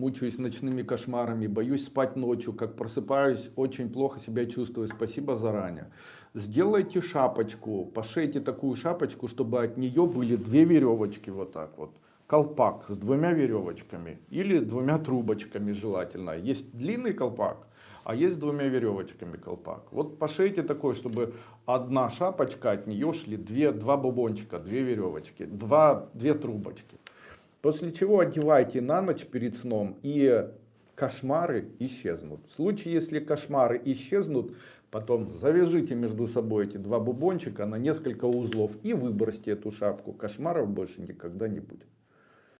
мучаюсь ночными кошмарами, боюсь спать ночью, как просыпаюсь, очень плохо себя чувствую, спасибо заранее. Сделайте шапочку, пошейте такую шапочку, чтобы от нее были две веревочки вот так вот. Колпак с двумя веревочками или двумя трубочками желательно. Есть длинный колпак, а есть с двумя веревочками колпак. Вот пошейте такой, чтобы одна шапочка, от нее шли две, два бубончика, две веревочки, два, две трубочки. После чего одевайте на ночь перед сном и кошмары исчезнут. В случае, если кошмары исчезнут, потом завяжите между собой эти два бубончика на несколько узлов и выбросьте эту шапку. Кошмаров больше никогда не будет.